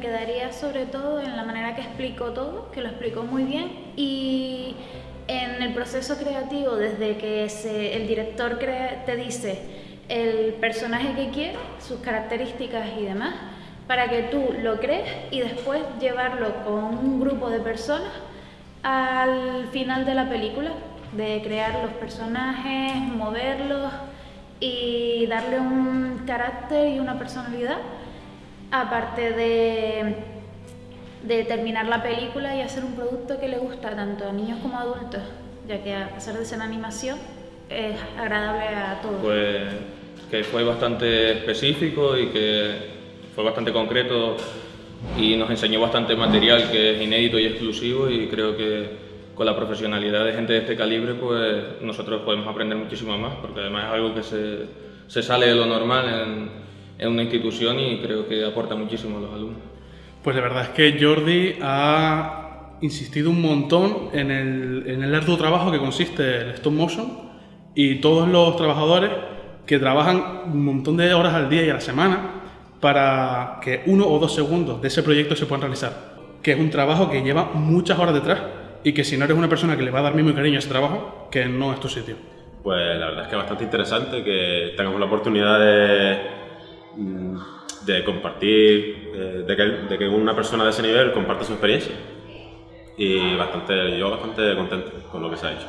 quedaría sobre todo en la manera que explicó todo, que lo explicó muy bien y en el proceso creativo, desde que el director te dice el personaje que quiere, sus características y demás, para que tú lo crees y después llevarlo con un grupo de personas al final de la película, de crear los personajes, moverlos y darle un carácter y una personalidad, aparte de, terminar la película y hacer un producto que le gusta tanto a niños como a adultos, ya que a pesar de ser animación, es agradable a todos. Pues que fue bastante específico y que fue bastante concreto y nos enseñó bastante material que es inédito y exclusivo y creo que con la profesionalidad de gente de este calibre pues nosotros podemos aprender muchísimo más porque además es algo que se, sale de lo normal en, una institución y creo que aporta muchísimo a los alumnos. Pues de verdad es que Jordi ha insistido un montón en el, en el arduo trabajo que consiste el stop motion y todos los trabajadores que trabajan un montón de horas al día y a la semana para que uno o dos segundos de ese proyecto se puedan realizar. Que es un trabajo que lleva muchas horas detrás y que si no eres una persona que le va a dar mismo cariño a ese trabajo, que no es tu sitio. Pues la verdad es que es bastante interesante que tengamos la oportunidad de, de compartir, eh, de que, de que una persona de ese nivel comparta su experiencia. Y bastante, yo bastante contento con lo que se ha hecho.